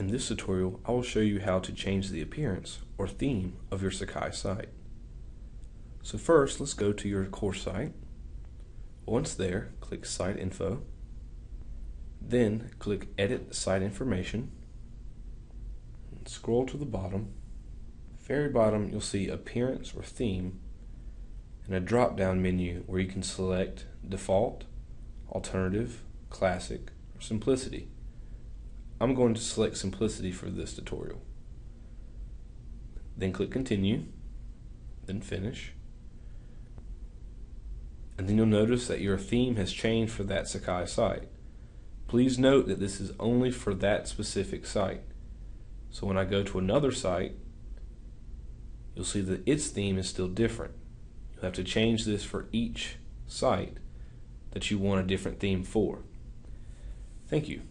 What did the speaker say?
In this tutorial, I will show you how to change the appearance or theme of your Sakai site. So first, let's go to your course site. Once there, click Site Info. Then click Edit Site Information. Scroll to the bottom. Very bottom, you'll see Appearance or Theme and a drop-down menu where you can select Default, Alternative, Classic, or Simplicity. I'm going to select Simplicity for this tutorial. Then click Continue, then Finish. And then you'll notice that your theme has changed for that Sakai site. Please note that this is only for that specific site. So when I go to another site, you'll see that its theme is still different. You'll have to change this for each site that you want a different theme for. Thank you.